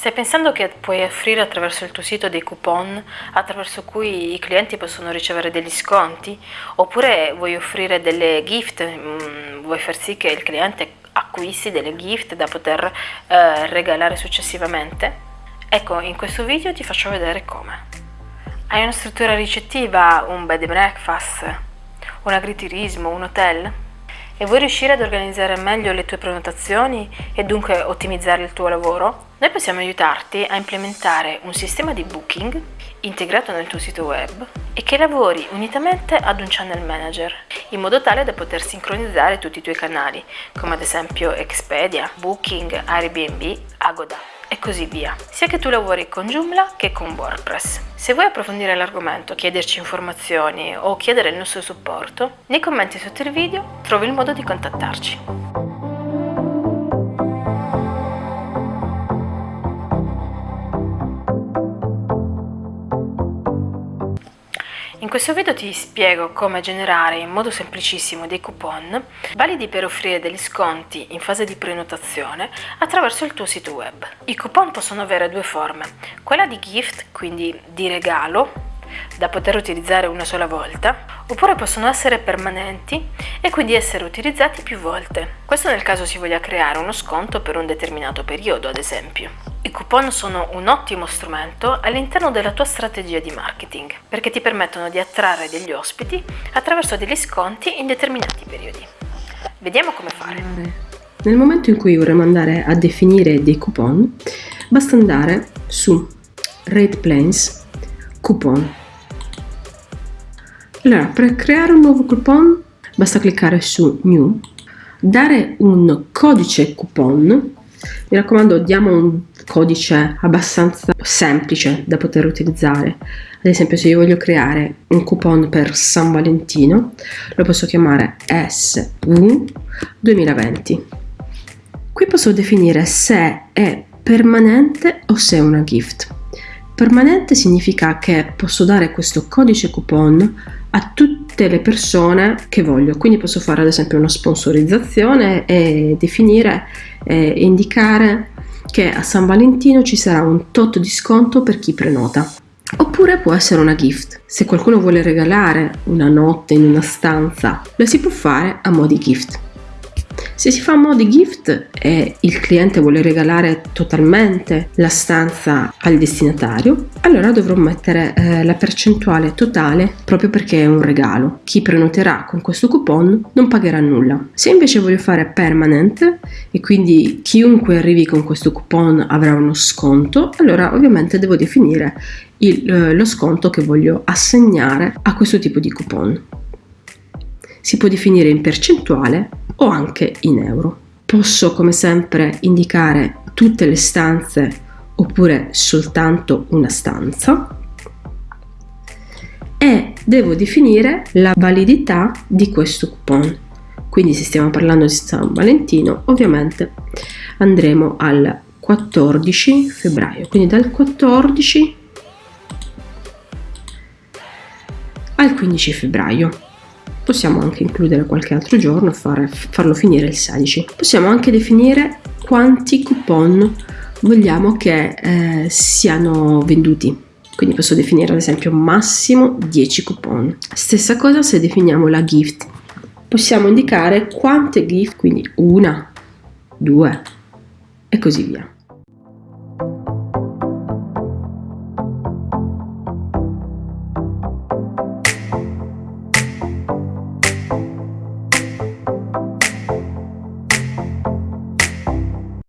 Stai pensando che puoi offrire attraverso il tuo sito dei coupon attraverso cui i clienti possono ricevere degli sconti? Oppure vuoi offrire delle gift, mm, vuoi far sì che il cliente acquisti delle gift da poter eh, regalare successivamente? Ecco, in questo video ti faccio vedere come. Hai una struttura ricettiva, un bed and breakfast, un agriturismo, un hotel? E vuoi riuscire ad organizzare meglio le tue prenotazioni e dunque ottimizzare il tuo lavoro? Noi possiamo aiutarti a implementare un sistema di booking integrato nel tuo sito web e che lavori unitamente ad un channel manager in modo tale da poter sincronizzare tutti i tuoi canali come ad esempio Expedia, Booking, Airbnb, Agoda e così via, sia che tu lavori con Joomla che con WordPress. Se vuoi approfondire l'argomento, chiederci informazioni o chiedere il nostro supporto, nei commenti sotto il video trovi il modo di contattarci. In questo video ti spiego come generare in modo semplicissimo dei coupon validi per offrire degli sconti in fase di prenotazione attraverso il tuo sito web. I coupon possono avere due forme, quella di gift, quindi di regalo, da poter utilizzare una sola volta, oppure possono essere permanenti e quindi essere utilizzati più volte. Questo nel caso si voglia creare uno sconto per un determinato periodo, ad esempio. I coupon sono un ottimo strumento all'interno della tua strategia di marketing perché ti permettono di attrarre degli ospiti attraverso degli sconti in determinati periodi. Vediamo come fare. Nel momento in cui vorremmo andare a definire dei coupon, basta andare su Rate Plans Coupon. Allora, per creare un nuovo coupon basta cliccare su New, dare un codice coupon mi raccomando diamo un codice abbastanza semplice da poter utilizzare. Ad esempio se io voglio creare un coupon per San Valentino lo posso chiamare SV 2020 qui posso definire se è permanente o se è una gift. Permanente significa che posso dare questo codice coupon a tutte le persone che voglio. Quindi posso fare ad esempio una sponsorizzazione e definire e indicare che a San Valentino ci sarà un tot di sconto per chi prenota. Oppure può essere una gift. Se qualcuno vuole regalare una notte in una stanza lo si può fare a mo' di gift se si fa a mo' di gift e il cliente vuole regalare totalmente la stanza al destinatario, allora dovrò mettere eh, la percentuale totale proprio perché è un regalo. Chi prenoterà con questo coupon non pagherà nulla. Se invece voglio fare permanent e quindi chiunque arrivi con questo coupon avrà uno sconto, allora ovviamente devo definire il, eh, lo sconto che voglio assegnare a questo tipo di coupon. Si può definire in percentuale o anche in euro. Posso come sempre indicare tutte le stanze oppure soltanto una stanza e devo definire la validità di questo coupon. Quindi se stiamo parlando di San Valentino ovviamente andremo al 14 febbraio, quindi dal 14 al 15 febbraio possiamo anche includere qualche altro giorno e farlo finire il 16 possiamo anche definire quanti coupon vogliamo che eh, siano venduti. Quindi posso definire ad esempio massimo 10 coupon. Stessa cosa se definiamo la gift. Possiamo indicare quante gift quindi una due e così via